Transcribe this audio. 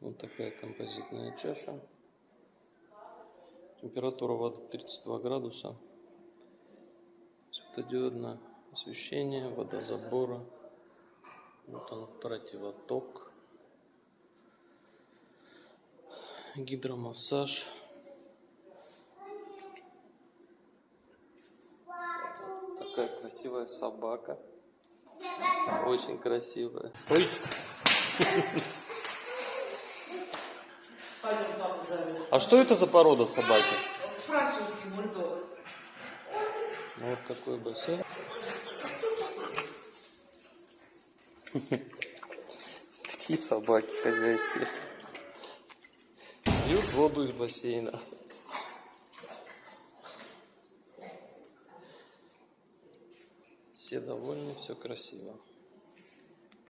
Вот такая композитная чаша. Температура воды 32 градуса. Светодиодное освещение, вода забора. Вот он противоток. Гидромассаж. Такая красивая собака. Очень красивая. Ой. А что это за порода собаки? Французский бульдог. Вот такой бассейн. Такие собаки хозяйские. Пьют воду из бассейна. Все довольны, все красиво.